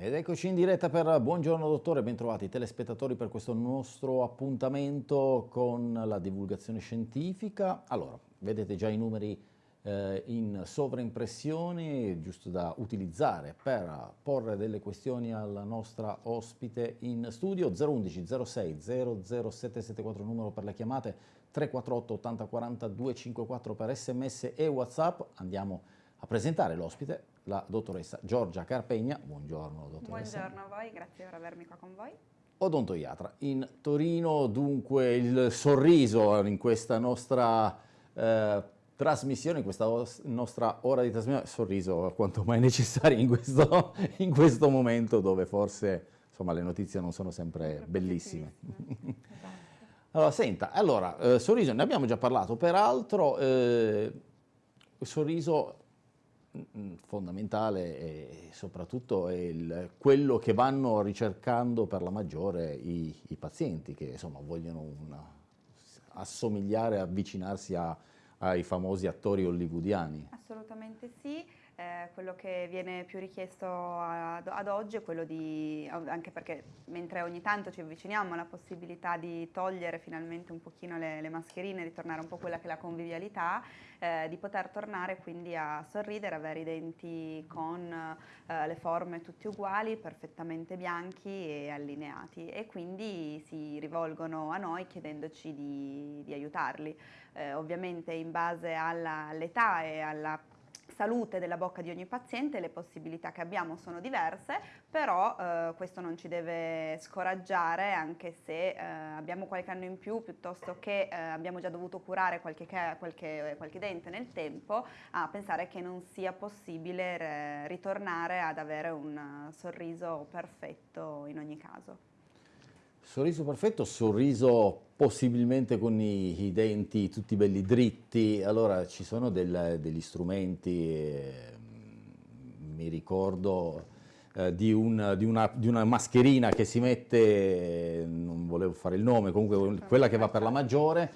Ed eccoci in diretta per Buongiorno Dottore, bentrovati telespettatori per questo nostro appuntamento con la divulgazione scientifica. Allora, vedete già i numeri eh, in sovraimpressione, giusto da utilizzare per porre delle questioni alla nostra ospite in studio, 011 06 00774 numero per le chiamate, 348 80 40 254 per sms e whatsapp. Andiamo a presentare l'ospite, la dottoressa Giorgia Carpegna. Buongiorno dottoressa. Buongiorno a voi, grazie per avermi qua con voi. Odontoiatra. In Torino dunque il sorriso in questa nostra eh, trasmissione, in questa nostra ora di trasmissione, sorriso quanto mai necessario in questo, in questo momento dove forse insomma, le notizie non sono sempre bellissime. esatto. Allora, senta, allora, eh, sorriso, ne abbiamo già parlato, peraltro eh, sorriso fondamentale e soprattutto è il, quello che vanno ricercando per la maggiore i, i pazienti che insomma, vogliono una, assomigliare, avvicinarsi a, ai famosi attori hollywoodiani. Assolutamente sì eh, quello che viene più richiesto ad, ad, oggi è quello di, anche perché mentre ogni tanto ci avviciniamo alla possibilità di togliere finalmente un pochino le, le mascherine, ritornare un po' quella che è la convivialità, eh, di poter tornare quindi a sorridere, avere i denti con eh, le forme tutte uguali, perfettamente bianchi e allineati e quindi si rivolgono a noi chiedendoci di, di aiutarli. Eh, ovviamente in base all'età e alla salute della bocca di ogni paziente, le possibilità che abbiamo sono diverse, però eh, questo non ci deve scoraggiare anche se eh, abbiamo qualche anno in più piuttosto che eh, abbiamo già dovuto curare qualche, qualche, qualche, dente nel tempo, a pensare che non sia possibile ritornare ad avere un sorriso perfetto in ogni caso. Sorriso perfetto, sorriso possibilmente con i, i, denti tutti belli dritti, allora ci sono del, degli strumenti, eh, mi ricordo eh, di, un, di, una, di, una, mascherina che si mette, non volevo fare il nome, comunque quella che va per la maggiore,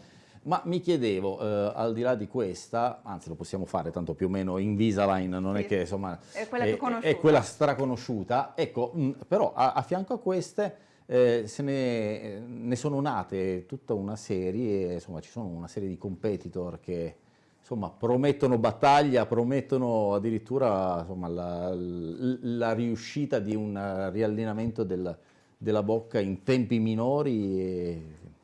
ma mi chiedevo, eh, al di là di questa, anzi lo possiamo fare tanto più o meno Invisalign, non sì. è che insomma è quella, è, è quella straconosciuta, ecco, mh, però a, a fianco a queste eh, se ne, ne, sono nate tutta una serie, insomma ci sono una serie di competitor che insomma, promettono battaglia, promettono addirittura insomma, la, la, riuscita di un riallineamento del, della bocca in tempi minori e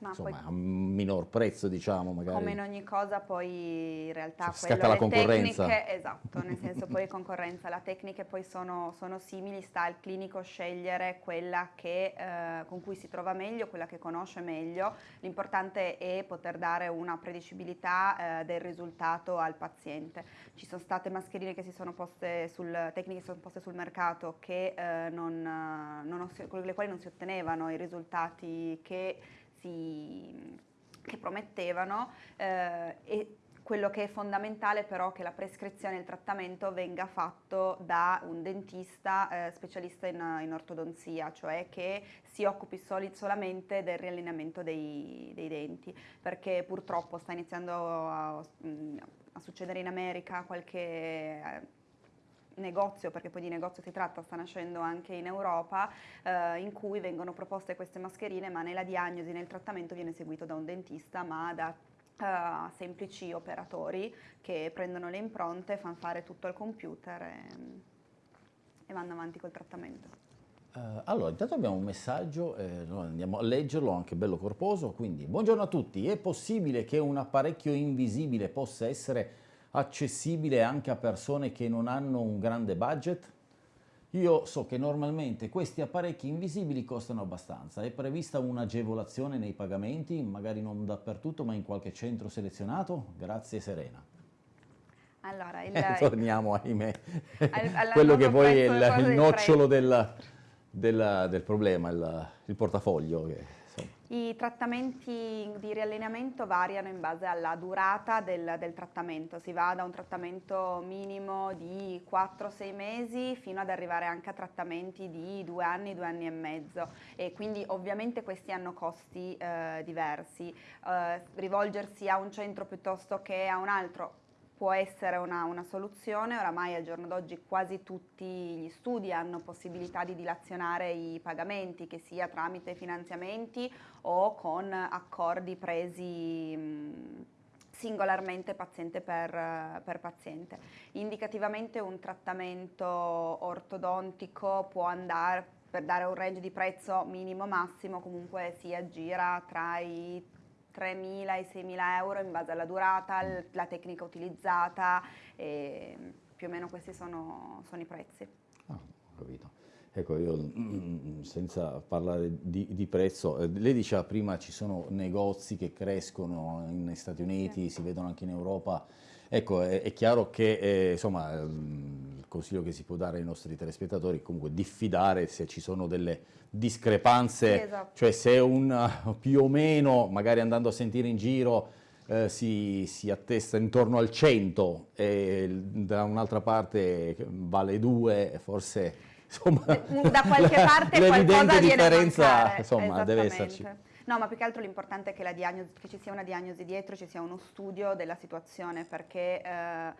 ma Insomma, a minor prezzo, diciamo, magari. Come in ogni cosa, poi in realtà cioè, quello, la concorrenza. Tecniche, esatto, nel senso poi concorrenza, le tecniche poi sono, sono, simili, sta al clinico scegliere quella che, eh, con cui si trova meglio, quella che conosce meglio. L'importante è poter dare una predicibilità eh, del risultato al paziente. Ci sono state mascherine che si sono poste sul, tecniche che si sono poste sul mercato che, eh, non, non, con le quali non si ottenevano i risultati che si, che promettevano eh, e quello che è fondamentale però è che la prescrizione e il trattamento venga fatto da un dentista eh, specialista in, in, ortodonzia, cioè che si occupi soli, solamente del riallineamento dei, dei, denti, perché purtroppo sta iniziando a, a succedere in America qualche eh, negozio, perché poi di negozio si tratta, sta nascendo anche in Europa, eh, in cui vengono proposte queste mascherine, ma nella diagnosi, nel trattamento viene seguito da un dentista, ma da uh, semplici operatori che prendono le impronte, fanno fare tutto al computer e, e vanno avanti col trattamento. Uh, allora, intanto abbiamo un messaggio, eh, andiamo a leggerlo, anche bello corposo, quindi buongiorno a tutti, è possibile che un apparecchio invisibile possa essere accessibile anche a persone che non hanno un grande budget? Io so che normalmente questi apparecchi invisibili costano abbastanza, è prevista un'agevolazione nei pagamenti, magari non dappertutto ma in qualche centro selezionato? Grazie Serena. Allora, il, eh, torniamo ahimè, al, quello che poi è il, il nocciolo del, del, del, problema, il, il portafoglio. Che... I trattamenti di riallineamento variano in base alla durata del, del, trattamento, si va da un trattamento minimo di 4-6 mesi fino ad arrivare anche a trattamenti di 2 anni, 2 anni e mezzo e quindi ovviamente questi hanno costi eh, diversi. Eh, rivolgersi a un centro piuttosto che a un altro può essere una, una, soluzione, oramai al giorno d'oggi quasi tutti gli studi hanno possibilità di dilazionare i pagamenti, che sia tramite finanziamenti o con accordi presi mh, singolarmente paziente per, per, paziente. Indicativamente un trattamento ortodontico può andare, per dare un range di prezzo minimo massimo, comunque si aggira tra i 3.000 e 6.000 euro in base alla durata, la tecnica utilizzata, più o meno questi sono, sono i prezzi. Ah, ho capito. Ecco, io mm, senza parlare di, di, prezzo, eh, lei diceva prima ci sono negozi che crescono negli Stati Uniti, sì. si vedono anche in Europa. Ecco, è, è chiaro che eh, insomma, il consiglio che si può dare ai nostri telespettatori è comunque diffidare se ci sono delle discrepanze, sì, esatto. cioè se un più o meno, magari andando a sentire in giro, eh, si, si, attesta intorno al 100 e da un'altra parte vale 2, forse insomma, da qualche parte qualcosa differenza insomma, deve esserci. No, ma più che altro l'importante è che, diagnosi, che, ci sia una diagnosi dietro, ci sia uno studio della situazione, perché eh,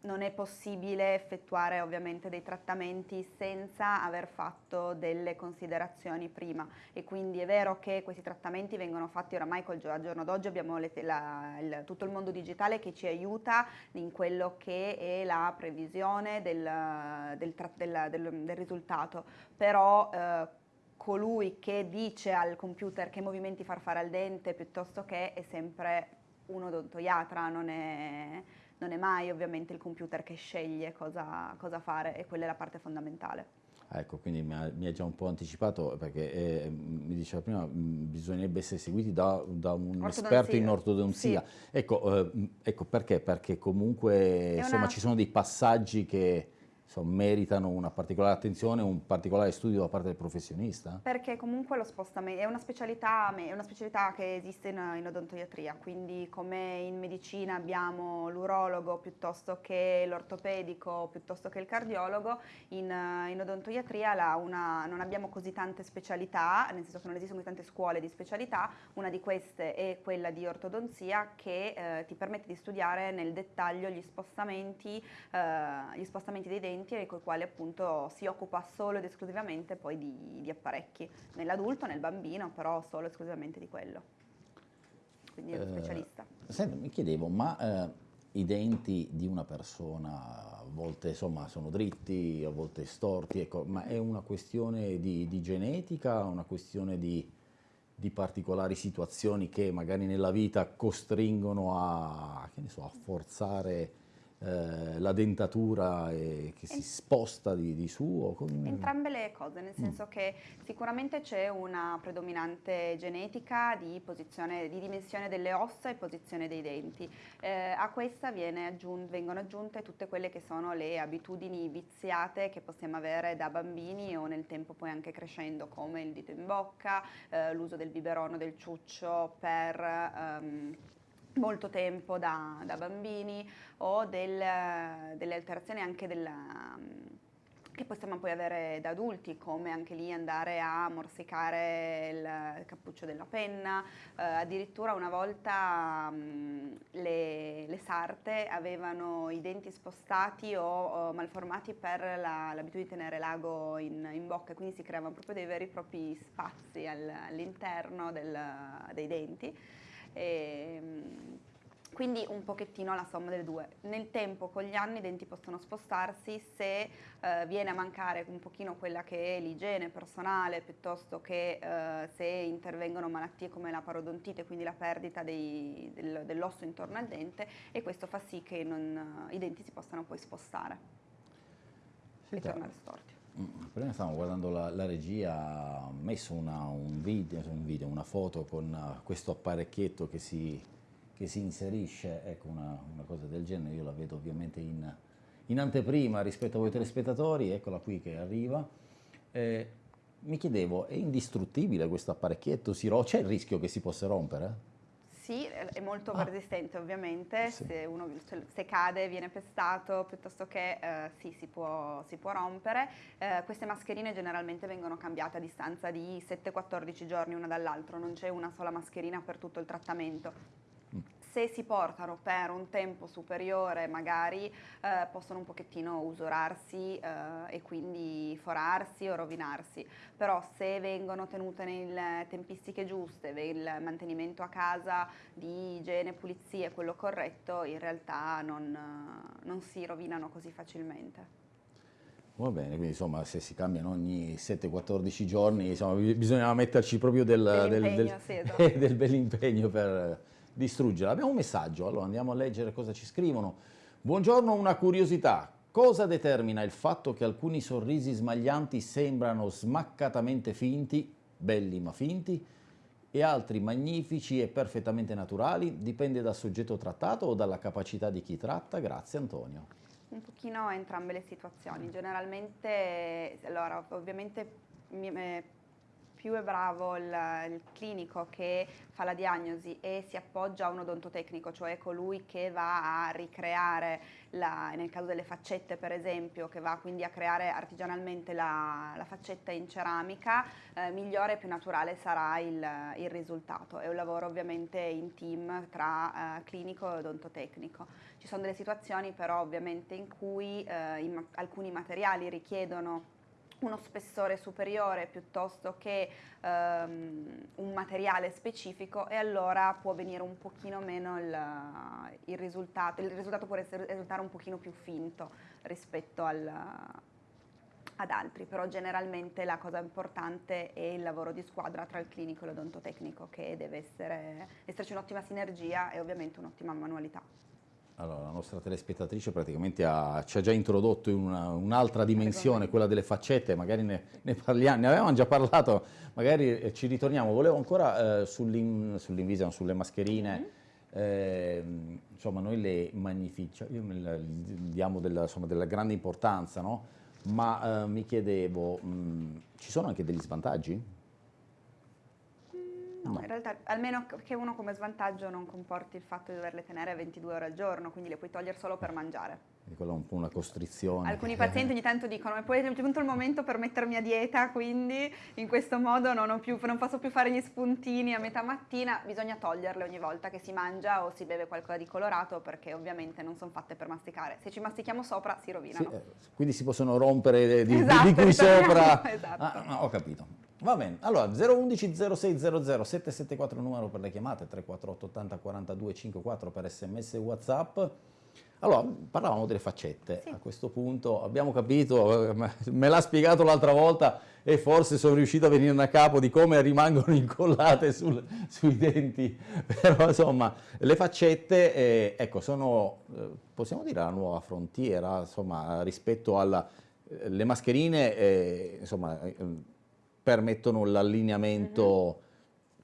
non è possibile effettuare ovviamente dei trattamenti senza aver fatto delle considerazioni prima. E quindi è vero che questi trattamenti vengono fatti oramai col, al giorno d'oggi abbiamo le, la, il, tutto il mondo digitale che ci aiuta in quello che è la previsione del, del, del, del risultato, però eh, colui che dice al computer che movimenti far fare al dente piuttosto che è sempre un odontoiatra, non è non è mai ovviamente il computer che sceglie cosa, cosa fare e quella è la parte fondamentale. Ecco, quindi mi ha, mi ha, già un po' anticipato perché eh, mi diceva prima bisognerebbe essere seguiti da, da un esperto in ortodonzia. Sì. Ecco, eh, ecco, perché? Perché comunque insomma, ci sono dei passaggi che insomma, meritano una particolare attenzione, un particolare studio da parte del professionista? Perché comunque lo spostamento è una specialità, è una specialità che esiste in, in, odontoiatria, quindi come in medicina abbiamo l'urologo piuttosto che l'ortopedico, piuttosto che il cardiologo, in, in odontoiatria una, non abbiamo così tante specialità, nel senso che non esistono così tante scuole di specialità, una di queste è quella di ortodonzia che eh, ti permette di studiare nel dettaglio gli spostamenti, eh, gli spostamenti dei denti pazienti con i quali appunto si occupa solo ed esclusivamente poi di, di apparecchi, nell'adulto, nel bambino, però solo ed esclusivamente di quello. Quindi è un eh, specialista. Senti, mi chiedevo, ma eh, i denti di una persona a volte insomma sono dritti, a volte storti, ecco, ma è una questione di, di genetica, una questione di, di, particolari situazioni che magari nella vita costringono a, so, a forzare eh, la dentatura eh, che si sposta di, di suo? Con... Entrambe le cose, nel senso mm. che sicuramente c'è una predominante genetica di, di, dimensione delle ossa e posizione dei denti. Eh, a questa aggiunt vengono aggiunte tutte quelle che sono le abitudini viziate che possiamo avere da bambini o nel tempo poi anche crescendo, come il dito in bocca, eh, l'uso del biberono, del ciuccio per... Um, molto tempo da, da bambini o del, delle alterazioni anche della, che possiamo poi avere da adulti, come anche lì andare a morsicare il cappuccio della penna, eh, addirittura una volta mh, le, le, sarte avevano i denti spostati o, o malformati per la, l'abitudine di tenere l'ago in, in, bocca, quindi si creavano proprio dei veri e propri spazi al, all'interno del, dei denti. E, quindi un pochettino la somma delle due. Nel tempo, con gli anni, i denti possono spostarsi se eh, viene a mancare un pochino quella che è l'igiene personale, piuttosto che eh, se intervengono malattie come la parodontite, quindi la perdita dei, del, dell'osso intorno al dente, e questo fa sì che non, i denti si possano poi spostare sì, e tornare storti. Prima stavamo guardando la, la regia, ha messo una, un, video, un, video, una foto con uh, questo apparecchietto che si, che si inserisce, ecco una, una, cosa del genere, io la vedo ovviamente in, in anteprima rispetto a voi telespettatori, eccola qui che arriva. Eh, mi chiedevo, è indistruttibile questo apparecchietto? C'è il rischio che si possa rompere? Sì, è molto ah. resistente ovviamente, sì. se, uno, se cade viene pestato piuttosto che eh, sì, si può, si può rompere. Eh, queste mascherine generalmente vengono cambiate a distanza di 7-14 giorni una dall'altro, non c'è una sola mascherina per tutto il trattamento. Se si portano per un tempo superiore magari eh, possono un pochettino usurarsi eh, e quindi forarsi o rovinarsi, però se vengono tenute nelle tempistiche giuste, il mantenimento a casa di igiene, pulizia è quello corretto, in realtà non, non si rovinano così facilmente. Va bene, quindi insomma se si cambiano ogni 7-14 giorni insomma, bisogna metterci proprio del, del, del, sì, esatto. del bell'impegno per distruggerla. Abbiamo un messaggio, allora andiamo a leggere cosa ci scrivono. Buongiorno, una curiosità. Cosa determina il fatto che alcuni sorrisi smaglianti sembrano smaccatamente finti, belli ma finti, e altri magnifici e perfettamente naturali? Dipende dal soggetto trattato o dalla capacità di chi tratta? Grazie Antonio. Un pochino entrambe le situazioni. Generalmente, allora, ovviamente eh, più è bravo il, il, clinico che fa la diagnosi e si appoggia a un odontotecnico, cioè colui che va a ricreare, la, nel caso delle faccette per esempio, che va quindi a creare artigianalmente la, la faccetta in ceramica, eh, migliore e più naturale sarà il, il, risultato. È un lavoro ovviamente in team tra eh, clinico e odontotecnico. Ci sono delle situazioni però ovviamente in cui eh, in, alcuni materiali richiedono uno spessore superiore piuttosto che um, un materiale specifico e allora può venire un pochino meno il, il risultato, il risultato può risultare un pochino più finto rispetto al, ad altri, però generalmente la cosa importante è il lavoro di squadra tra il clinico e l'odontotecnico che deve essere, esserci un'ottima sinergia e ovviamente un'ottima manualità. Allora, la nostra telespettatrice praticamente ha, ci ha già introdotto in un'altra un dimensione, quella delle faccette, magari ne, ne, parliamo, ne avevamo già parlato, magari eh, ci ritorniamo. Volevo ancora eh, sull'invisa, sull sulle mascherine, mm -hmm. eh, insomma noi le magnificiamo, diamo della, insomma, della, grande importanza, no? ma eh, mi chiedevo, mh, ci sono anche degli svantaggi? No, no, in realtà almeno che uno come svantaggio non comporti il fatto di doverle tenere 22 ore al giorno, quindi le puoi togliere solo per mangiare. E quella è un po' una costrizione. Alcuni pazienti ogni tanto dicono, ma poi è giunto il momento per mettermi a dieta, quindi in questo modo non, più, non posso più fare gli spuntini a metà mattina, bisogna toglierle ogni volta che si mangia o si beve qualcosa di colorato, perché ovviamente non sono fatte per masticare. Se ci mastichiamo sopra si rovinano. Sì, eh, quindi si possono rompere di, esatto, di qui sopra. esatto. Ah, ho capito. Va bene, allora 011 0600 774 numero per le chiamate, 348 80 42 54 per sms e whatsapp. Allora, parlavamo delle faccette, sì. a questo punto abbiamo capito, me l'ha spiegato l'altra volta e forse sono riuscito a venire a capo di come rimangono incollate sul, sui denti, però insomma le faccette, eh, ecco, sono, eh, possiamo dire, la nuova frontiera, insomma, rispetto alle eh, mascherine, eh, insomma, eh, permettono l'allineamento -hmm.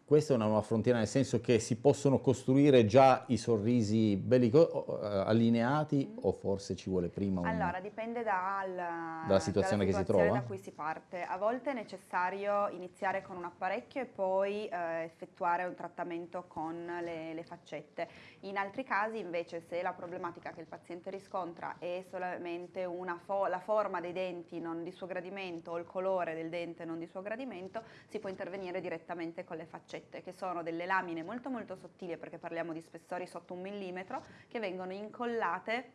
Questa è una nuova frontiera nel senso che si possono costruire già i sorrisi belli allineati o forse ci vuole prima un... Allora, dipende dal, dalla situazione che si trova? da cui si parte. A volte è necessario iniziare con un apparecchio e poi eh, effettuare un trattamento con le, le, faccette. In altri casi invece se la problematica che il paziente riscontra è solamente fo la forma dei denti non di suo gradimento o il colore del dente non di suo gradimento, si può intervenire direttamente con le faccette faccette che sono delle lamine molto molto sottili perché parliamo di spessori sotto un millimetro che vengono incollate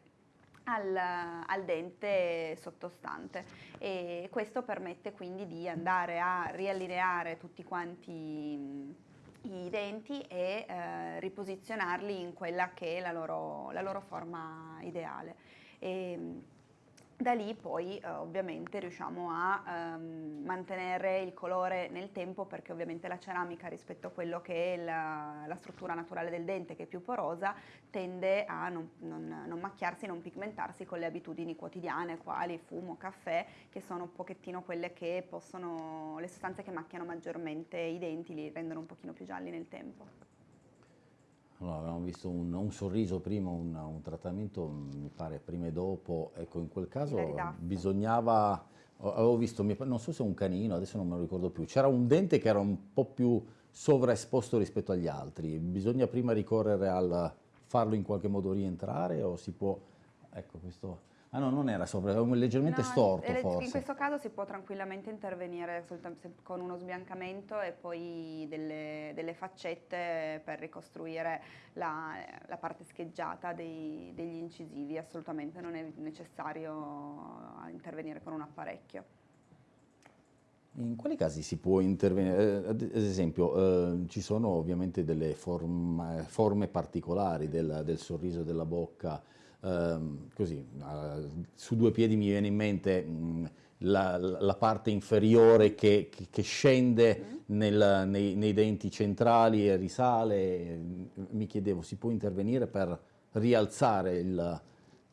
al, al, dente sottostante e questo permette quindi di andare a riallineare tutti quanti i denti e eh, riposizionarli in quella che è la loro, la loro forma ideale. E, da lì poi eh, ovviamente riusciamo a ehm, mantenere il colore nel tempo perché ovviamente la ceramica rispetto a quello che è la, la struttura naturale del dente che è più porosa tende a non, non, non, macchiarsi, non pigmentarsi con le abitudini quotidiane quali fumo, caffè che sono un pochettino quelle che possono, le sostanze che macchiano maggiormente i denti, li rendono un pochino più gialli nel tempo. Allora, avevamo visto un, un sorriso prima, un, un, trattamento, mi pare prima e dopo, ecco in quel caso bisognava, avevo visto, non so se un canino, adesso non me lo ricordo più, c'era un dente che era un po' più sovraesposto rispetto agli altri, bisogna prima ricorrere al farlo in qualche modo rientrare o si può, ecco questo Ah no, non era sopra, era leggermente No, storto eh, forse. In questo caso si può tranquillamente intervenire con uno sbiancamento e poi delle, delle faccette per ricostruire la, la parte scheggiata dei- degli incisivi, assolutamente non è necessario intervenire con un apparecchio. In quali casi si può intervenire? Eh, Ad ad esempio, eh, ci sono ovviamente delle forma- forme particolari del, del sorriso della bocca, ehm, così, su due piedi mi viene in mente mh, la, la parte inferiore che, che- che scende nel- nei, nei denti centrali e risale. Mi chiedevo, si può intervenire per rialzare il-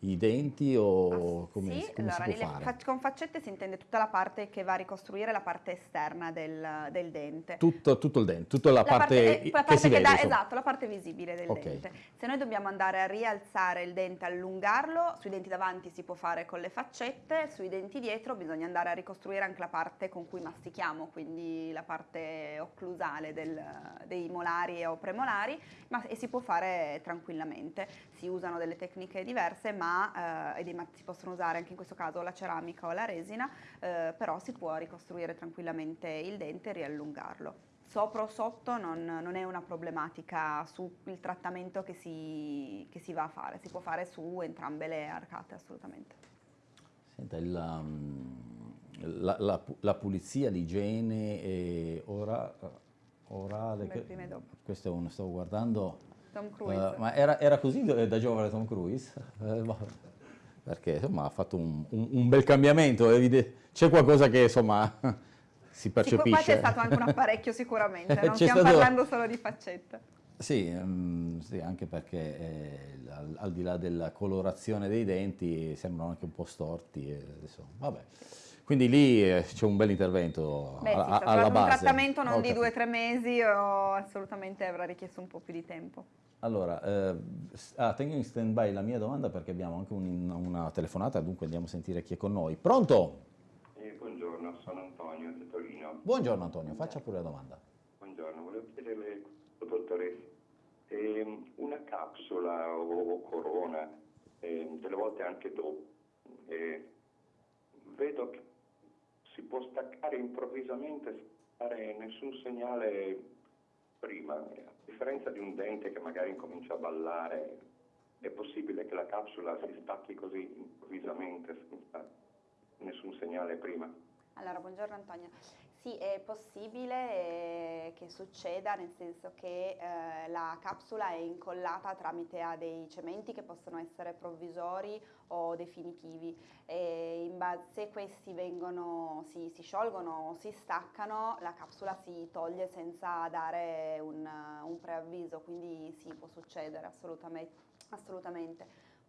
i denti o come, Ah, sì, come allora, si può fare? con faccette si intende tutta la parte che va a ricostruire la parte esterna del, del dente. Tutto, tutto il dente, tutta la, La parte, eh, la che si che vede. insomma. esatto, la parte visibile del Ok. dente. Se noi dobbiamo andare a rialzare il dente, allungarlo, sui denti davanti si può fare con le faccette, sui denti dietro bisogna andare a ricostruire anche la parte con cui mastichiamo, quindi la parte occlusale del- dei molari o premolari, ma, e si può fare tranquillamente. Si usano delle tecniche diverse, ma eh, ma- si possono usare anche in questo caso la ceramica o la resina, eh, però si può ricostruire tranquillamente il dente e riallungarlo sopra o sotto non, non è una problematica sul trattamento che si, che si va a fare, si può fare su entrambe le arcate assolutamente. Senta, il, um, la, la pu- la pulizia, l'igiene e ora, orale, Beh, che- questo è uno, stavo guardando, Tom Cruise. eh, ma era, era così da da giovane Tom Cruise? Eh, boh, perché insomma ha fatto un, un- un bel cambiamento, c'è qualcosa che insomma si percepisce. qua c'è stato anche un apparecchio sicuramente, non stiamo stato- parlando solo di faccette. Sì, mm, sì, anche perché eh, al, al di là della colorazione dei denti sembrano anche un po' storti. e adesso, vabbè. Quindi lì eh, c'è un bel intervento Beh, sì, a- sta a- alla parlando di un base. trattamento non Ho di due o tre mesi o assolutamente avrà richiesto un po' più di tempo. Allora, eh, ah, tengo in stand by la mia domanda perché abbiamo anche un- una telefonata, dunque andiamo a sentire chi è con noi. Pronto? Eh, buongiorno, sono Antonio di Torino. Buongiorno Antonio, faccia pure la domanda. Buongiorno, volevo chiederle, dottoressa, ehm, una capsula o, o corona, ehm, delle volte anche dopo, eh, vedo che si può staccare improvvisamente senza nessun segnale prima, a differenza di un dente che magari incomincia a ballare, è possibile che la capsula si stacchi così improvvisamente senza nessun segnale prima? Allora, buongiorno Antonio. Sì, è possibile eh, che succeda, nel senso che eh, la capsula è incollata tramite a dei cementi che possono essere provvisori o definitivi. In base, se questi vengono, si, si sciolgono o si staccano, la capsula si toglie senza dare un, un preavviso, quindi sì, può succedere assolutamente. assolutamente.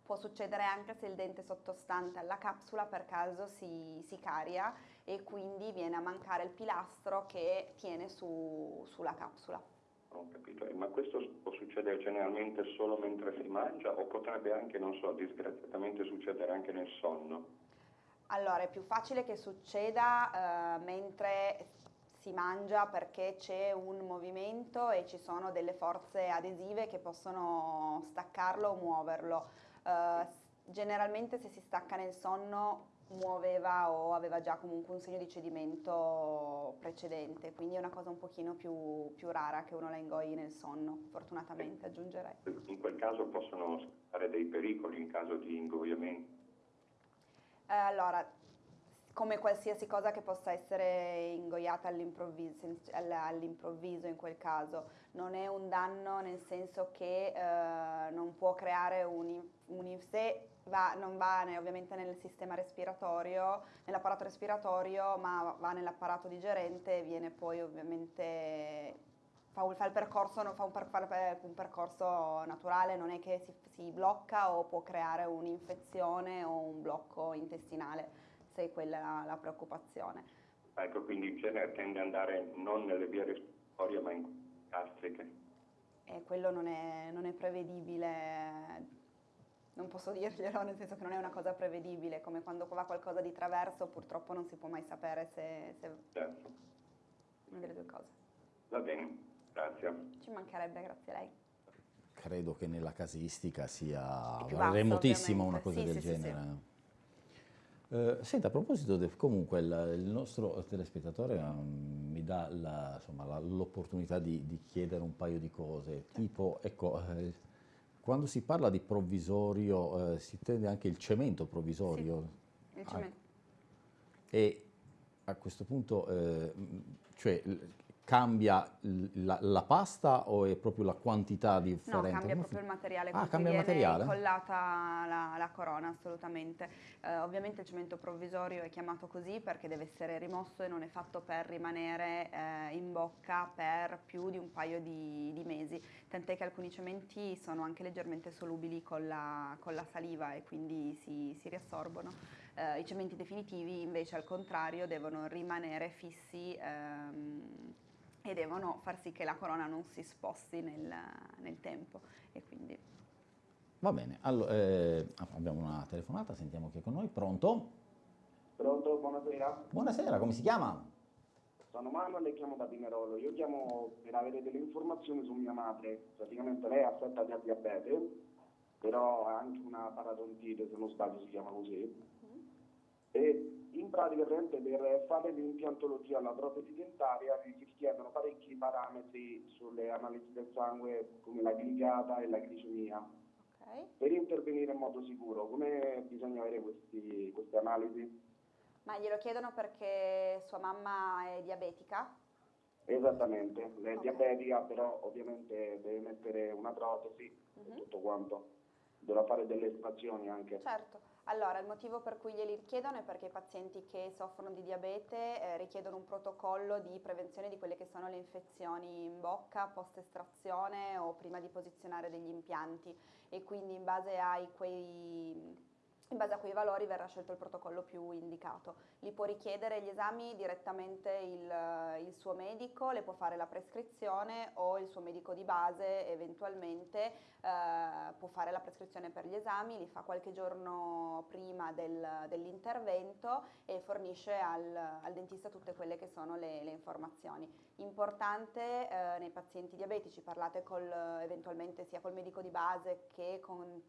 Può succedere anche se il dente sottostante alla capsula per caso si, si caria e quindi viene a mancare il pilastro che tiene su- sulla capsula. Ho capito, Eh, ma questo può succedere generalmente solo mentre si mangia o potrebbe anche, non so, disgraziatamente succedere anche nel sonno? Allora, è più facile che succeda eh, mentre si mangia perché c'è un movimento e ci sono delle forze adesive che possono staccarlo o muoverlo. Eh, generalmente se si stacca nel sonno muoveva o aveva già comunque un segno di cedimento precedente, quindi è una cosa un pochino più, più rara che uno la ingoi nel sonno, fortunatamente aggiungerei. In quel caso possono scattare dei pericoli in caso di ingoiamento. Eh, allora, come qualsiasi cosa che possa essere ingoiata all'improvviso, all- all'improvviso in quel caso, non è un danno nel senso che eh, non può creare un, un se va, non va ovviamente nel sistema respiratorio, nell'apparato respiratorio, ma va nell'apparato digerente e viene poi ovviamente fa, un- fa il percorso, fa un, per- un percorso naturale, non è che si, si blocca o può creare un'infezione o un blocco intestinale, se è quella la, la preoccupazione. Ecco, quindi in genere tende ad andare non nelle vie respiratorie ma in gastriche. E quello non è, non è prevedibile, non posso dirglielo, nel senso che non è una cosa prevedibile, come quando va qualcosa di traverso purtroppo non si può mai sapere se, se Certo. una delle due cose. Va bene, grazie. Ci mancherebbe, grazie a lei. Credo che nella casistica sia È basso, remotissima una cosa ovviamente. del Sì, sì, sì, genere. Eh, senta, a proposito, del, comunque il, il, nostro telespettatore um, mi dà l'opportunità di, di, chiedere un paio di cose, tipo, ecco, eh, quando si parla di provvisorio eh, si intende anche il cemento provvisorio? Sì, il cemento. Ah, e a questo punto, eh, cioè, cambia la, la, pasta o è proprio la quantità differente? No, cambia proprio il materiale ah, cambia il materiale? incollata la, la, corona, assolutamente. Eh, ovviamente il cemento provvisorio è chiamato così perché deve essere rimosso e non è fatto per rimanere eh, in bocca per più di un paio di, di, mesi, tant'è che alcuni cementi sono anche leggermente solubili con la, con la saliva e quindi si, si riassorbono. Eh, I cementi definitivi invece al contrario devono rimanere fissi ehm, e devono far sì che la corona non si sposti nel, nel tempo. Quindi... Va bene, allora, eh, abbiamo una telefonata, sentiamo chi è con noi. Pronto? Pronto, buonasera. Buonasera, come si chiama? Sono Manuel e chiamo da Pinerolo. Io chiamo per avere delle informazioni su mia madre. Praticamente lei è affetta da diabete, però ha anche una paratontite, se non sbaglio si chiama così. Mm. E in pratica per fare l'impiantologia alla protesi dentaria si richiedono parecchi parametri sulle analisi del sangue come la glicata e la glicemia. Okay. Per intervenire in modo sicuro, come bisogna avere questi, queste analisi? Ma glielo chiedono perché sua mamma è diabetica? Esattamente, è okay. diabetica, però ovviamente deve mettere una protesi e mhm. tutto quanto. Dovrà fare delle estrazioni anche. Certo. Allora, il motivo per cui glieli richiedono è perché i pazienti che soffrono di diabete eh, richiedono un protocollo di prevenzione di quelle che sono le infezioni in bocca post estrazione o prima di posizionare degli impianti. E quindi in base ai quei in base a quei valori verrà scelto il protocollo più indicato. Li può richiedere gli esami direttamente il, il, suo medico, le può fare la prescrizione o il suo medico di base eventualmente eh, può fare la prescrizione per gli esami, li fa qualche giorno prima del, dell'intervento e fornisce al, al, dentista tutte quelle che sono le, le informazioni. Importante eh, nei pazienti diabetici, parlate col, eventualmente sia col medico di base che con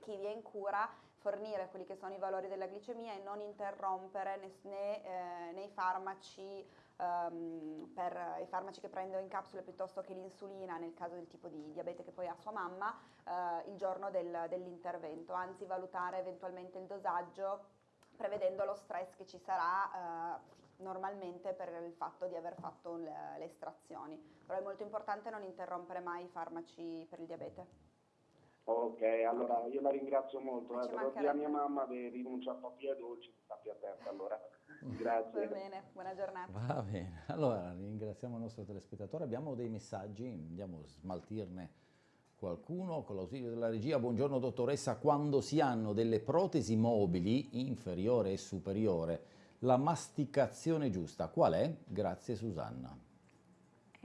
chi vi è in cura fornire quelli che sono i valori della glicemia e non interrompere né, né eh, nei farmaci um, per i farmaci che prendo in capsule piuttosto che l'insulina nel caso del tipo di diabete che poi ha sua mamma uh, il giorno del, dell'intervento, anzi valutare eventualmente il dosaggio prevedendo lo stress che ci sarà uh, normalmente per il fatto di aver fatto le, le estrazioni, però è molto importante non interrompere mai i farmaci per il diabete. Ok, allora io la ringrazio molto, eh, però a mia mamma che rinuncia a pappia dolci, sta più attenta allora. Grazie. Va bene, buona giornata. Va bene, allora ringraziamo il nostro telespettatore, abbiamo dei messaggi, andiamo a smaltirne qualcuno con l'ausilio della regia. Buongiorno dottoressa, quando si hanno delle protesi mobili inferiore e superiore, la masticazione giusta qual è? Grazie Susanna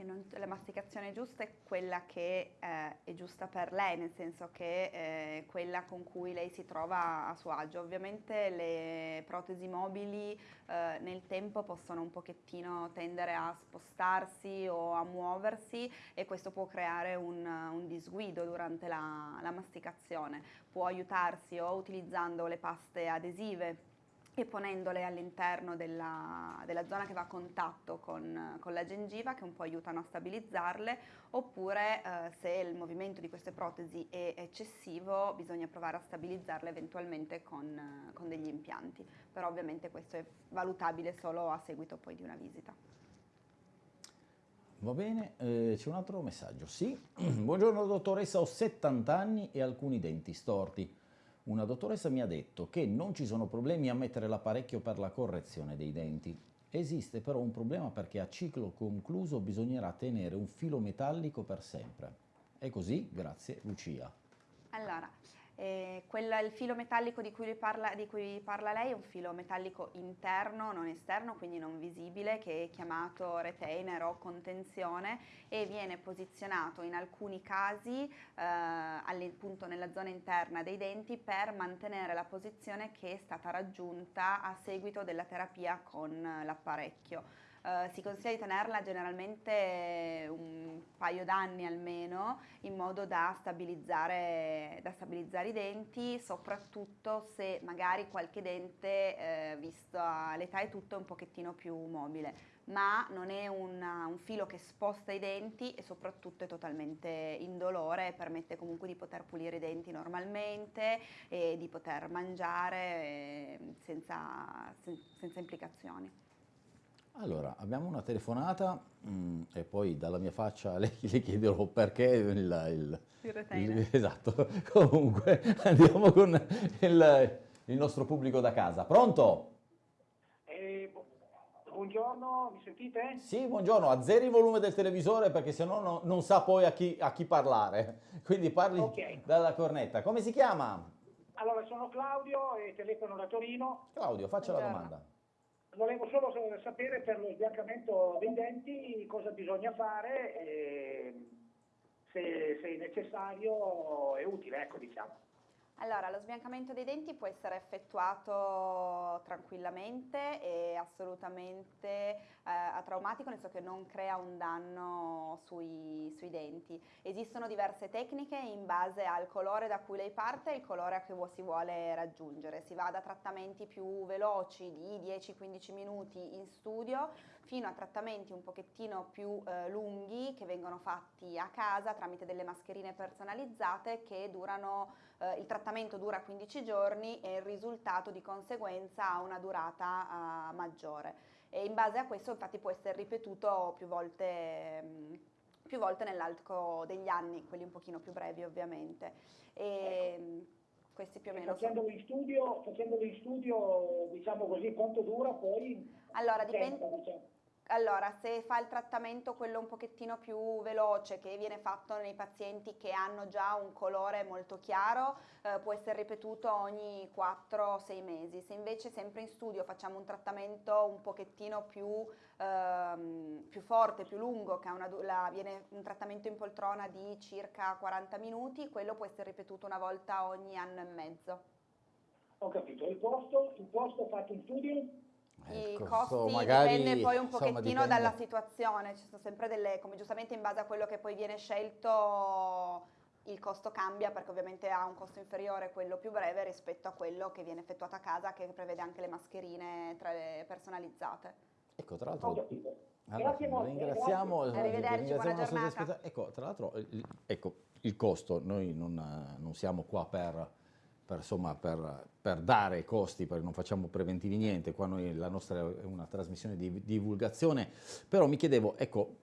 non, la masticazione giusta è quella che eh, è giusta per lei, nel senso che è eh, quella con cui lei si trova a suo agio. Ovviamente le protesi mobili eh, nel tempo possono un pochettino tendere a spostarsi o a muoversi e questo può creare un, un disguido durante la, la masticazione. Può aiutarsi o utilizzando le paste adesive e ponendole all'interno della, della, zona che va a contatto con, con, la gengiva che un po' aiutano a stabilizzarle oppure eh, se il movimento di queste protesi è eccessivo bisogna provare a stabilizzarle eventualmente con, con degli impianti però ovviamente questo è valutabile solo a seguito poi di una visita. Va bene, eh, c'è un altro messaggio. Sì, buongiorno dottoressa, ho 70 anni e alcuni denti storti. Una dottoressa mi ha detto che non ci sono problemi a mettere l'apparecchio per la correzione dei denti. Esiste però un problema perché a ciclo concluso bisognerà tenere un filo metallico per sempre. È così? Grazie Lucia. Allora, eh, quella, il filo metallico di cui, parla, di cui, parla, lei è un filo metallico interno, non esterno, quindi non visibile, che è chiamato retainer o contenzione e viene posizionato in alcuni casi eh, appunto nella zona interna dei denti per mantenere la posizione che è stata raggiunta a seguito della terapia con l'apparecchio. Eh, si consiglia di tenerla generalmente un paio d'anni almeno in modo da stabilizzare, da stabilizzare, i denti, soprattutto se magari qualche dente, eh, visto l'età e tutto, è un pochettino più mobile ma non è una, un filo che sposta i denti e soprattutto è totalmente indolore permette comunque di poter pulire i denti normalmente e di poter mangiare eh, senza, senza implicazioni. Allora, abbiamo una telefonata mh, mm, e poi dalla mia faccia le, le chiederò perché il, il, il, il Esatto, comunque andiamo con il, il nostro pubblico da casa. Pronto? buongiorno, mi sentite? Sì, buongiorno, azzeri il volume del televisore perché sennò no, non sa poi a chi, a chi parlare, quindi parli okay. dalla cornetta. Come si chiama? Allora, sono Claudio e telefono da Torino. Claudio, faccia la domanda. Volevo solo sapere per lo sbiancamento dei denti cosa bisogna fare se, se è necessario e utile, ecco diciamo. Allora, lo sbiancamento dei denti può essere effettuato tranquillamente e assolutamente eh, atraumatico, nel senso che non crea un danno sui, sui, denti. Esistono diverse tecniche in base al colore da cui lei parte e il colore a cui si vuole raggiungere. Si va da trattamenti più veloci di 10-15 minuti in studio fino a trattamenti un pochettino più eh, lunghi che vengono fatti a casa tramite delle mascherine personalizzate che durano, eh, il trattamento dura 15 giorni e il risultato di conseguenza ha una durata eh, maggiore e in base a questo infatti può essere ripetuto più volte mh, mm, più volte nell'arco degli anni, quelli un pochino più brevi ovviamente. E, ecco. Mm, questi più o meno facendolo in studio, facendolo in studio diciamo così quanto dura poi allora dipende, diciamo. Allora, se fa il trattamento quello un pochettino più veloce che viene fatto nei pazienti che hanno già un colore molto chiaro, eh, può essere ripetuto ogni 4-6 mesi. Se invece sempre in studio facciamo un trattamento un pochettino più, ehm, più forte, più lungo, che una, la, viene un trattamento in poltrona di circa 40 minuti, quello può essere ripetuto una volta ogni anno e mezzo. Ho capito. Il costo, il costo fatto in studio? Ecco, I costi magari, dipende poi un pochettino insomma, dalla situazione, ci sono sempre delle, come giustamente in base a quello che poi viene scelto il costo cambia perché ovviamente ha un costo inferiore quello più breve rispetto a quello che viene effettuato a casa che prevede anche le mascherine le personalizzate. Ecco, tra l'altro... Allora, grazie molto. Ringraziamo, Arrivederci, ringraziamo buona giornata. Ecco, tra l'altro, ecco, il costo, noi non, non siamo qua per per, insomma, per, per, dare costi, perché non facciamo preventivi niente, qua noi, la nostra è una trasmissione di divulgazione, però mi chiedevo, ecco,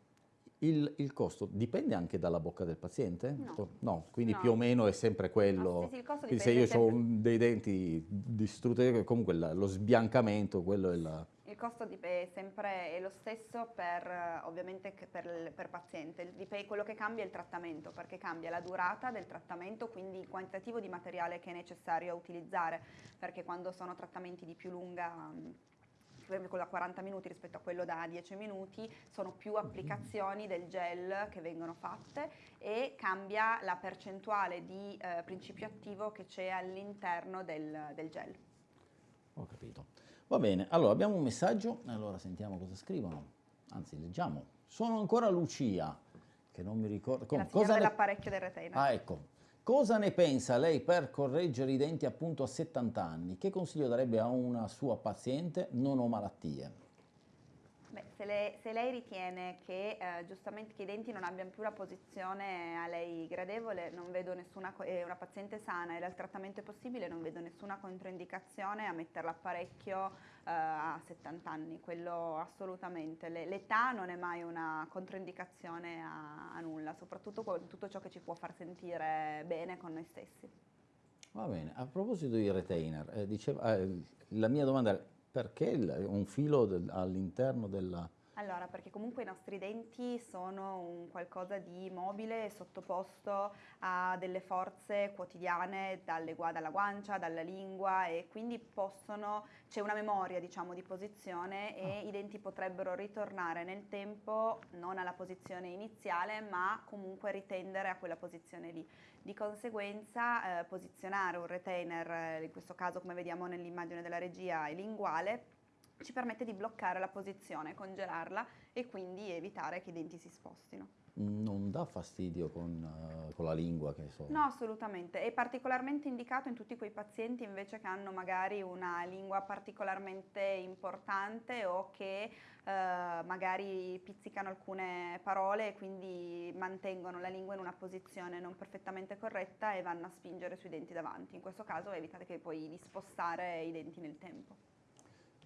il, il, costo dipende anche dalla bocca del paziente? No, no quindi no. più o meno è sempre quello. No, sì, sì, se io sempre... ho dei denti distrutti, comunque lo sbiancamento, quello è la... Il costo è sempre lo stesso per, ovviamente per, per paziente, quello che cambia è il trattamento, perché cambia la durata del trattamento, quindi il quantitativo di materiale che è necessario utilizzare, perché quando sono trattamenti di più lunga quello da 40 minuti rispetto a quello da 10 minuti, sono più applicazioni del gel che vengono fatte e cambia la percentuale di eh, principio attivo che c'è all'interno del, del gel. Ho capito. Va bene, allora abbiamo un messaggio, allora sentiamo cosa scrivono, anzi leggiamo. Sono ancora Lucia, che non mi ricordo... Com- cosa dell'apparecchio ne... del retainer. Ah, ecco. Cosa ne pensa lei per correggere i denti appunto a 70 anni? Che consiglio darebbe a una sua paziente? Non ho malattie. Beh, se, lei, se lei ritiene che eh, giustamente che i denti non abbiano più la posizione a lei gradevole, non vedo nessuna, è una paziente sana e il trattamento è possibile, non vedo nessuna controindicazione a mettere l'apparecchio eh, a 70 anni, quello assolutamente. l'età non è mai una controindicazione a, a nulla, soprattutto con tutto ciò che ci può far sentire bene con noi stessi. Va bene, a proposito di retainer, eh, diceva, eh, la mia domanda perché un filo all'interno della... Allora, perché comunque i nostri denti sono un qualcosa di mobile sottoposto a delle forze quotidiane dalle, dalla guancia, dalla lingua e quindi possono, c'è una memoria diciamo di posizione e ah. i denti potrebbero ritornare nel tempo non alla posizione iniziale ma comunque ritendere a quella posizione lì. Di conseguenza eh, posizionare un retainer, eh, in questo caso come vediamo nell'immagine della regia, è linguale, ci permette di bloccare la posizione, congelarla e quindi evitare che i denti si spostino. Non dà fastidio con, uh, con, la lingua che so. No, assolutamente. È particolarmente indicato in tutti quei pazienti invece che hanno magari una lingua particolarmente importante o che uh, magari pizzicano alcune parole e quindi mantengono la lingua in una posizione non perfettamente corretta e vanno a spingere sui denti davanti. In questo caso evitate poi di spostare i denti nel tempo.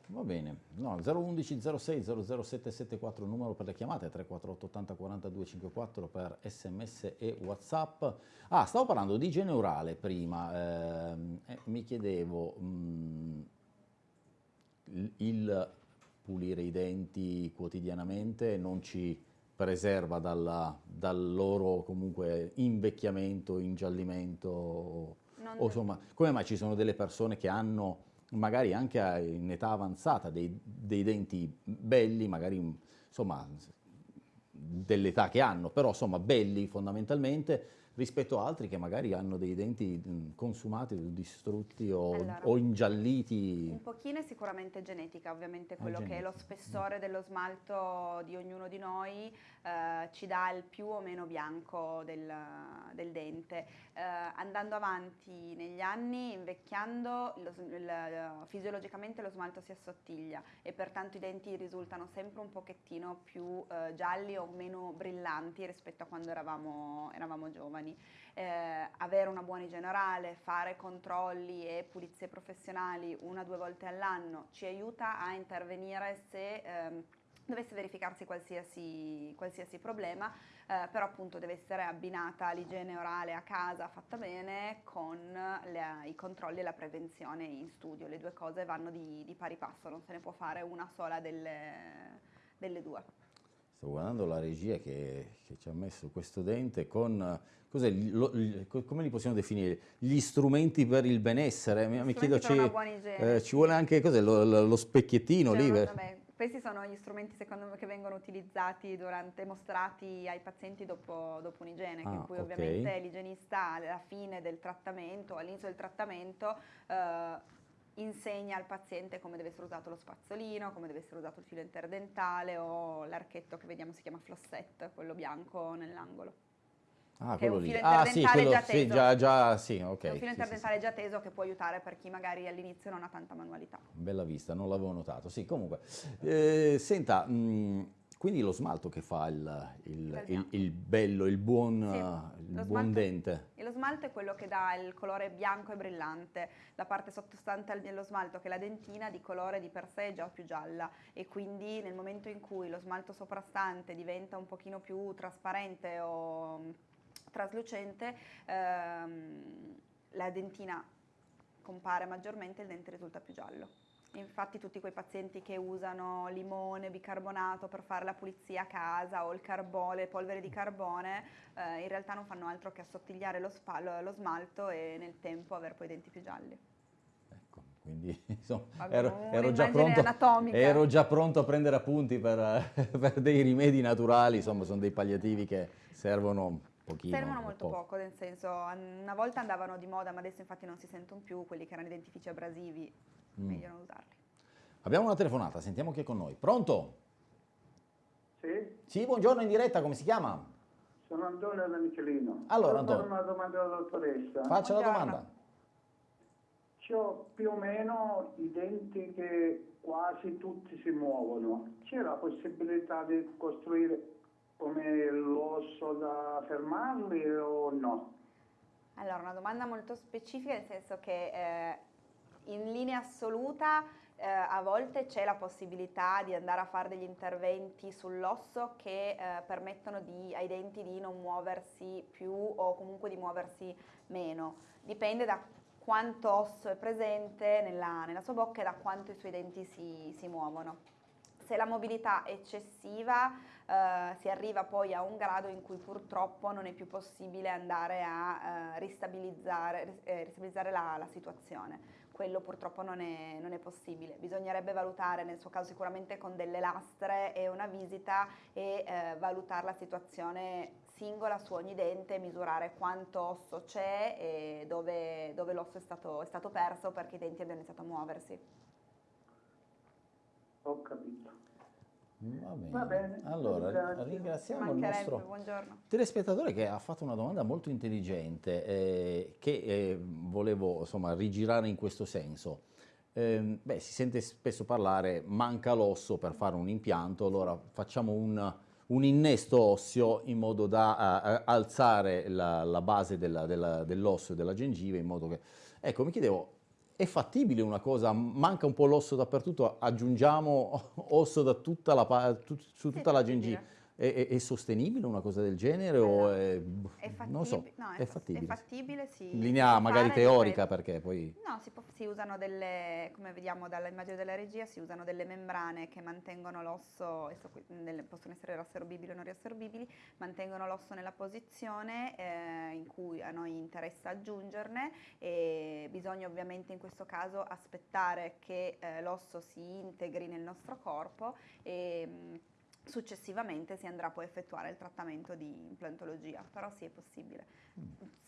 Va bene, no, 011 06 00774 il numero per le chiamate, 348 80 42 54 per sms e whatsapp. Ah, stavo parlando di igiene orale prima, eh, mi chiedevo mh, mm, il pulire i denti quotidianamente non ci preserva dalla, dal loro comunque invecchiamento, ingiallimento, o, o insomma, come mai ci sono delle persone che hanno magari anche in età avanzata, dei, dei denti belli, magari insomma dell'età che hanno, però insomma belli fondamentalmente, rispetto a altri che magari hanno dei denti consumati, distrutti o, allora, o ingialliti. Un pochino è sicuramente genetica, ovviamente quello che è lo spessore dello smalto di ognuno di noi eh, ci dà il più o meno bianco del, del dente. Eh, andando avanti negli anni, invecchiando, lo, il, fisiologicamente lo smalto si assottiglia e pertanto i denti risultano sempre un pochettino più eh, gialli o meno brillanti rispetto a quando eravamo, eravamo giovani. Eh, avere una buona igiene orale, fare controlli e pulizie professionali una o due volte all'anno ci aiuta a intervenire se ehm, dovesse verificarsi qualsiasi, qualsiasi problema, eh, però appunto deve essere abbinata l'igiene orale a casa fatta bene con le, i controlli e la prevenzione in studio. Le due cose vanno di, di pari passo, non se ne può fare una sola delle, delle due. Sto guardando la regia che, che, ci ha messo questo dente con, lo, come li possiamo definire? Gli strumenti per il benessere. Mi, mi chiedo, ci, eh, ci vuole anche lo, lo, specchiettino lì? Vabbè, questi sono gli strumenti secondo me che vengono utilizzati durante, mostrati ai pazienti dopo, dopo un'igiene, ah, in cui okay. ovviamente l'igienista alla fine del trattamento, all'inizio del trattamento, eh, insegna al paziente come deve essere usato lo spazzolino, come deve essere usato il filo interdentale o l'archetto che vediamo si chiama flossette, quello bianco nell'angolo. Ah, quello lì. Ah, sì, quello, già teso. Sì, già, già, sì, ok. È un filo interdentale sì, già teso che può aiutare per chi magari all'inizio non ha tanta manualità. Bella vista, non l'avevo notato. Sì, comunque. Eh, senta, mh, quindi lo smalto che fa il, il, il, il bello, il buon, sì, il buon smalto, dente? lo smalto è quello che dà il colore bianco e brillante. La parte sottostante dello smalto, che è la dentina, di colore di per sé è già più gialla e quindi nel momento in cui lo smalto soprastante diventa un pochino più trasparente o traslucente, ehm, la dentina compare maggiormente e il dente risulta più giallo. Infatti tutti quei pazienti che usano limone, bicarbonato per fare la pulizia a casa o il carbone, polvere di carbone, eh, in realtà non fanno altro che assottigliare lo, spallo, lo smalto e nel tempo avere poi i denti più gialli. Ecco, quindi insomma, ero, ero, già pronto, ero, già pronto, a prendere appunti per, per dei rimedi naturali, insomma sono dei palliativi che servono Pochino, Servono molto poco. poco. nel senso, una volta andavano di moda, ma adesso infatti non si sentono più quelli che erano identifici abrasivi, mm. meglio non usarli. Abbiamo una telefonata, sentiamo chi è con noi. Pronto? Sì? Sì, buongiorno in diretta, come si chiama? Sono Antonio da Michelino. Allora, Antonio. una domanda alla dottoressa. Faccia buongiorno. la domanda. Ho più o meno i denti che quasi tutti si muovono. C'è la possibilità di costruire come l'osso da fermarli o no? Allora, una domanda molto specifica, nel senso che eh, in linea assoluta eh, a volte c'è la possibilità di andare a fare degli interventi sull'osso che eh, permettono di, ai denti di non muoversi più o comunque di muoversi meno. Dipende da quanto osso è presente nella, nella sua bocca e da quanto i suoi denti si, si muovono. Se la mobilità è eccessiva eh, si arriva poi a un grado in cui purtroppo non è più possibile andare a eh, ristabilizzare, eh, ristabilizzare la, la, situazione. Quello purtroppo non è, non è, possibile. Bisognerebbe valutare, nel suo caso sicuramente con delle lastre e una visita e eh, valutare la situazione singola su ogni dente, misurare quanto osso c'è e dove, dove l'osso è stato, è stato perso perché i denti abbiano iniziato a muoversi. Ho capito. Va bene. Va bene, Allora, ringrazio. ringraziamo il nostro buongiorno. telespettatore che ha fatto una domanda molto intelligente eh, che eh, volevo insomma rigirare in questo senso. Ehm, beh, si sente spesso parlare manca l'osso per fare un impianto, allora facciamo un, un innesto osseo in modo da eh, alzare la, la base dell'osso e della gengiva in modo che... Ecco, mi chiedevo, è fattibile una cosa? Manca un po' l'osso dappertutto, aggiungiamo osso da tutta la, su tutta la gengiva? È, è- è sostenibile una cosa del genere o è, È fattibile, non so, no, è fa- fattibile? è fattibile, sì. In linea magari teorica perché poi... No, si, può- si usano delle, come vediamo dall'immagine della regia, si usano delle membrane che mantengono l'osso, possono essere riassorbibili o non riassorbibili, mantengono l'osso nella posizione eh, in cui a noi interessa aggiungerne e bisogna ovviamente in questo caso aspettare che eh, l'osso si integri nel nostro corpo e successivamente si andrà poi a effettuare il trattamento di implantologia, però sì è possibile.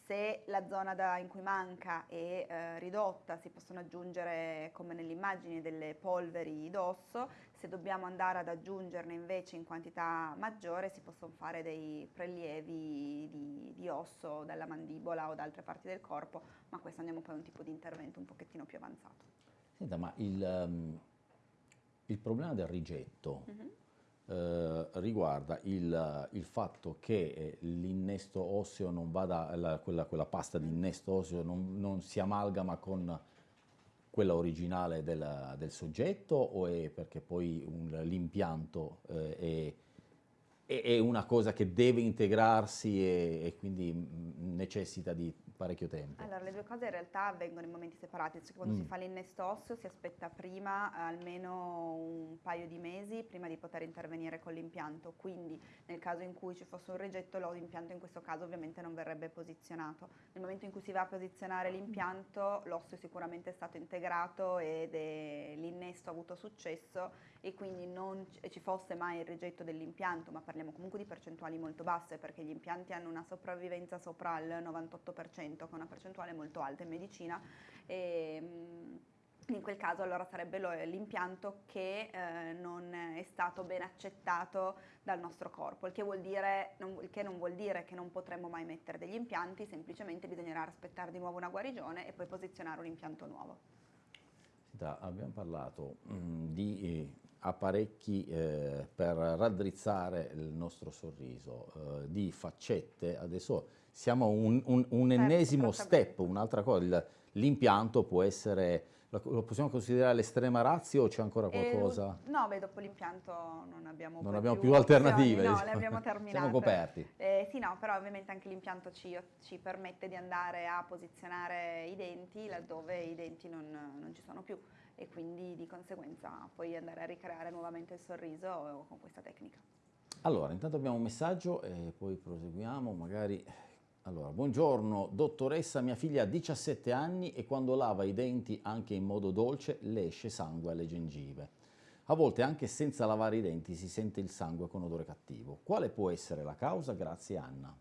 Se la zona da- in cui manca è eh, ridotta si possono aggiungere come nell'immagine delle polveri d'osso, se dobbiamo andare ad aggiungerne invece in quantità maggiore si possono fare dei prelievi di, di osso dalla mandibola o da altre parti del corpo, ma questo andiamo poi a un tipo di intervento un pochettino più avanzato. Senta, ma il, ehm, il problema del rigetto Mhm. Eh, riguarda il, il fatto che eh, l'innesto osseo non vada, la- quella, quella pasta di innesto osseo non, non si amalgama con quella originale del, del soggetto o è perché poi l'impianto eh, è, è- è una cosa che deve integrarsi e, e quindi mm, necessita di parecchio tempo? Allora, le due cose in realtà avvengono in momenti separati, cioè quando Mm. si fa l'innesto osseo si aspetta prima eh, almeno un paio di mesi prima di poter intervenire con l'impianto, quindi nel caso in cui ci fosse un rigetto l'impianto in questo caso ovviamente non verrebbe posizionato. Nel momento in cui si va a posizionare l'impianto l'osso è sicuramente stato integrato ed è- l'innesto ha avuto successo e quindi non ci fosse mai il rigetto dell'impianto, ma parliamo comunque di percentuali molto basse perché gli impianti hanno una sopravvivenza sopra il 98%, che è una percentuale molto alta in medicina. E, mm, in quel caso allora sarebbe l'impianto che eh, non è stato ben accettato dal nostro corpo, il che, vuol dire, non, il che non vuol dire che non potremmo mai mettere degli impianti, semplicemente bisognerà aspettare di nuovo una guarigione e poi posizionare un impianto nuovo. Senta, abbiamo parlato mm, di eh, apparecchi eh, per raddrizzare il nostro sorriso, eh, di faccette, adesso siamo a un, un- un Certo, ennesimo step, un'altra cosa, l'impianto può essere, lo possiamo considerare l'estrema razio o c'è ancora E qualcosa? lo- no, beh, dopo l'impianto non abbiamo, Non abbiamo più opzioni, alternative, No, diciamo. le abbiamo terminate. Siamo coperti. Eh, sì, no, però ovviamente anche l'impianto ci, ci permette di andare a posizionare i denti laddove i denti non, non ci sono più e quindi di conseguenza puoi andare a ricreare nuovamente il sorriso con questa tecnica. Allora, intanto abbiamo un messaggio e poi proseguiamo, magari... Allora, buongiorno dottoressa, mia figlia ha 17 anni e quando lava i denti anche in modo dolce le esce sangue alle gengive. A volte anche senza lavare i denti si sente il sangue con odore cattivo. Quale può essere la causa? Grazie Anna.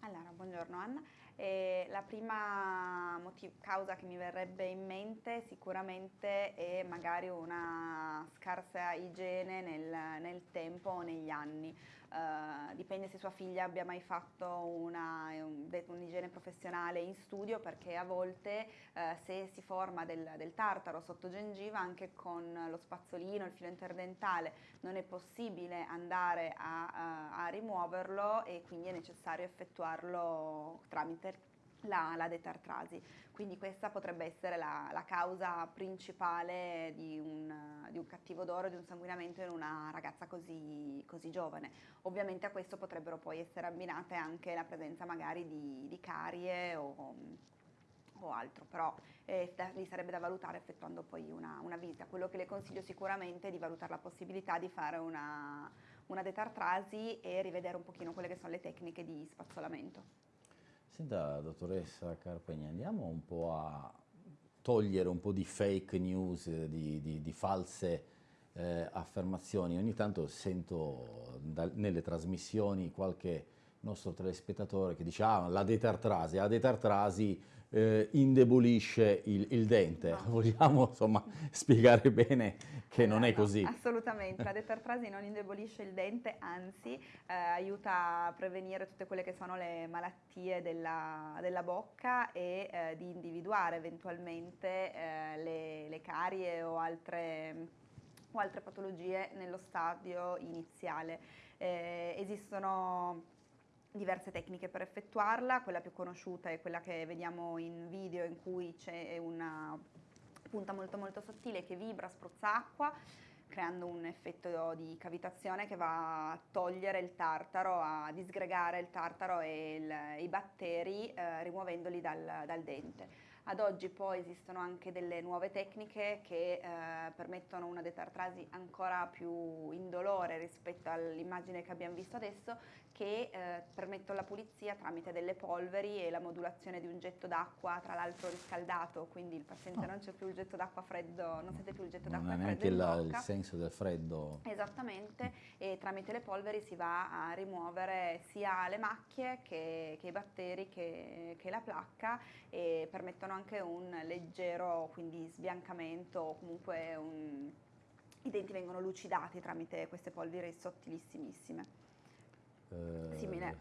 Allora, buongiorno Anna. Eh, la prima causa che mi verrebbe in mente sicuramente è magari una scarsa igiene nel, nel tempo o negli anni. Eh, dipende se sua figlia abbia mai fatto una, un- un'igiene professionale in studio perché a volte eh, se si forma del, del tartaro sotto gengiva anche con lo spazzolino, il filo interdentale non è possibile andare a, a- a rimuoverlo e quindi è necessario effettuarlo tramite la, la detartrasi. Quindi questa potrebbe essere la, la causa principale di un, di un cattivo odore, di un sanguinamento in una ragazza così, così giovane. Ovviamente a questo potrebbero poi essere abbinate anche la presenza magari di, di carie o, o altro, però eh, lì sarebbe da valutare effettuando poi una, una visita. Quello che le consiglio sicuramente è di valutare la possibilità di fare una, una detartrasi e rivedere un pochino quelle che sono le tecniche di spazzolamento. Senta, dottoressa Carpegna, andiamo un po' a togliere un po' di fake news, di, di- di false eh, affermazioni. Ogni tanto sento dal- nelle trasmissioni qualche nostro telespettatore che dice ah, la detartrasi, la detartrasi eh, indebolisce il, il dente. No. Vogliamo insomma spiegare bene che non è No, così. Assolutamente, la detartrasi non indebolisce il dente, anzi eh, aiuta a prevenire tutte quelle che sono le malattie della, della bocca e eh, di individuare eventualmente eh, le, le carie o altre, o altre patologie nello stadio iniziale. Eh, esistono diverse tecniche per effettuarla, quella più conosciuta è quella che vediamo in video in cui c'è una punta molto molto sottile che vibra, spruzza acqua creando un effetto di cavitazione che va a togliere il tartaro, a disgregare il tartaro e il- i batteri eh, rimuovendoli dal, dal dente. Ad oggi poi esistono anche delle nuove tecniche che eh, permettono una detartrasi ancora più indolore rispetto all'immagine che abbiamo visto adesso, che eh, permettono la pulizia tramite delle polveri e la modulazione di un getto d'acqua, tra l'altro riscaldato, quindi il paziente non c'è più il getto d'acqua freddo, non sente più il getto Non d'acqua è freddo neanche in il, il bocca. senso del freddo. Esattamente, e tramite le polveri si va a rimuovere sia le macchie che, che i batteri che, che la placca e permettono anche un leggero quindi sbiancamento o comunque un- i denti vengono lucidati tramite queste polveri sottilissimissime. Eh, Simile.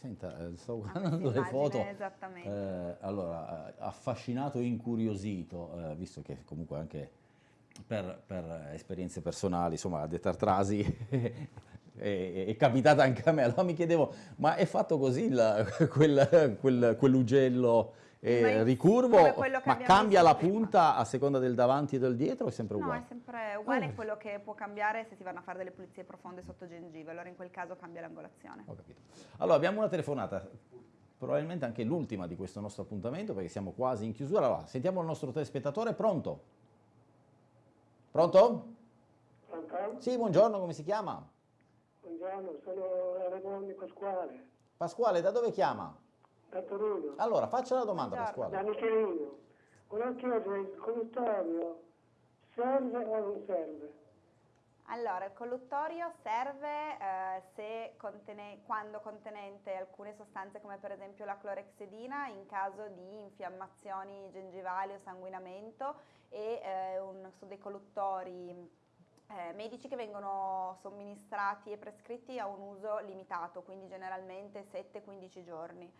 Senta, eh, sto a questa guardando le foto. Esattamente. Eh, allora, eh, affascinato e incuriosito, eh, visto che comunque anche per, per esperienze personali, insomma, la detartrasi è, è capitata anche a me, allora mi chiedevo, ma è fatto così il- quel, quel- quell'ugello eh, ricurvo, ma cambia la prima. punta a seconda del davanti e del dietro o è sempre No, uguale? è sempre uguale, Ah. quello che può cambiare se si vanno a fare delle pulizie profonde sotto gengive, allora in quel caso cambia l'angolazione. Ho capito. Allora, abbiamo una telefonata, probabilmente anche l'ultima di questo nostro appuntamento, perché siamo quasi in chiusura. Allora, sentiamo il nostro telespettatore, pronto? Pronto? Pronto? Sì, buongiorno, come si chiama? Buongiorno, sono Raimondi Pasquale, Pasquale, da dove chiama? Da Torino, Allora, faccia la domanda, da Pasquale. Michelino. Volevo chiedere, il colluttorio serve o non serve? Allora, il colluttorio serve eh, se contene- quando contenente alcune sostanze come per esempio la clorexidina in caso di infiammazioni gengivali o sanguinamento e eh, un- sono dei colluttori eh, medici che vengono somministrati e prescritti a un uso limitato, quindi generalmente 7-15 giorni.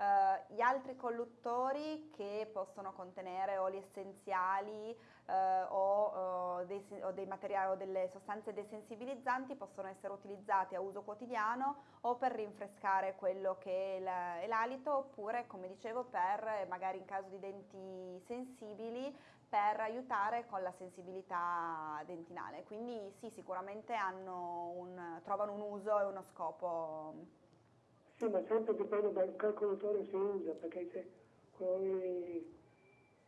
Eh, gli altri colluttori che possono contenere oli essenziali eh, o, eh, dei, o dei materiali o delle sostanze desensibilizzanti possono essere utilizzati a uso quotidiano o per rinfrescare quello che è la- è l'alito oppure, come dicevo, per magari in caso di denti sensibili per aiutare con la sensibilità dentinale. Quindi sì, sicuramente un- trovano un uso e uno scopo. Sì, ma sempre dipende dal colluttorio si usa, perché se quello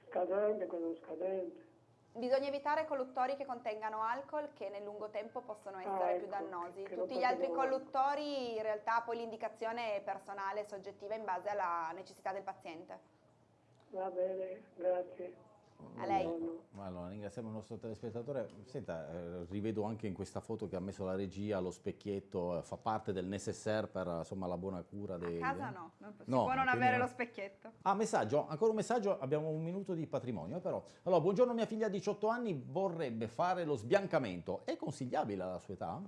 scadente, quello scadente. Bisogna evitare colluttori che contengano alcol che nel lungo tempo possono essere più ecco, dannosi. non Tutti gli altri colluttori in realtà poi l'indicazione è personale soggettiva in base alla necessità del paziente. Va bene, grazie. A lei. Allora, ringraziamo il nostro telespettatore. Senta, eh, rivedo anche in questa foto che ha messo la regia lo specchietto, eh, fa parte del necessaire per insomma, la buona cura A dei... casa no, non si No, può non avere no. lo specchietto. Ah, messaggio, ancora un messaggio, abbiamo un minuto di patrimonio eh, però. Allora, buongiorno, mia figlia ha 18 anni, vorrebbe fare lo sbiancamento. È consigliabile alla sua età?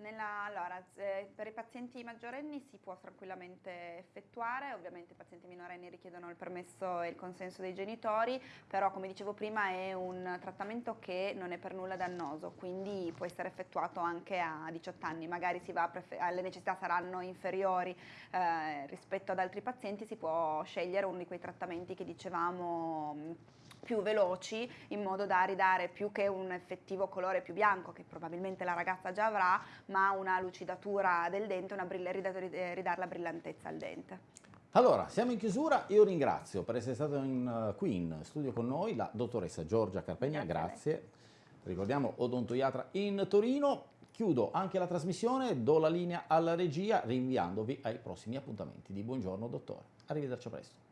Nella- allora, per i pazienti maggiorenni si può tranquillamente effettuare, ovviamente i pazienti minorenni richiedono il permesso e il consenso dei genitori, però come dicevo prima è un trattamento che non è per nulla dannoso, quindi può essere effettuato anche a 18 anni, magari le necessità saranno inferiori eh, rispetto ad altri pazienti, si può scegliere uno di quei trattamenti che dicevamo più veloci in modo da ridare più che un effettivo colore più bianco che probabilmente la ragazza già avrà, ma una lucidatura del dente, una brill- ridare, eh, ridare la brillantezza al dente. Allora, siamo in chiusura, io ringrazio per essere stato in, uh, qui in studio con noi la dottoressa Giorgia Carpegna, Grazie grazie. Ricordiamo odontoiatra in Torino. Chiudo anche la trasmissione, do la linea alla regia rinviandovi ai prossimi appuntamenti di Buongiorno Dottore. Arrivederci a presto.